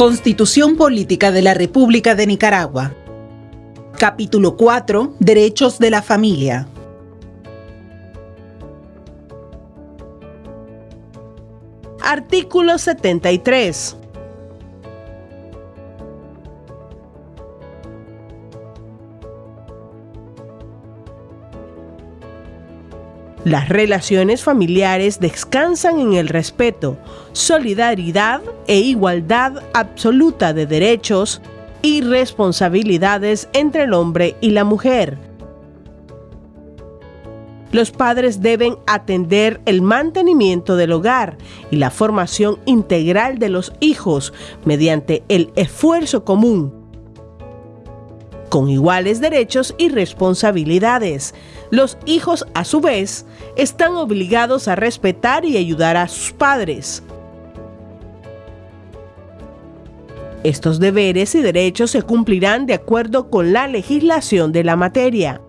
Constitución Política de la República de Nicaragua. Capítulo 4. Derechos de la familia. Artículo 73. Las relaciones familiares descansan en el respeto, solidaridad e igualdad absoluta de derechos y responsabilidades entre el hombre y la mujer. Los padres deben atender el mantenimiento del hogar y la formación integral de los hijos mediante el esfuerzo común con iguales derechos y responsabilidades. Los hijos, a su vez, están obligados a respetar y ayudar a sus padres. Estos deberes y derechos se cumplirán de acuerdo con la legislación de la materia.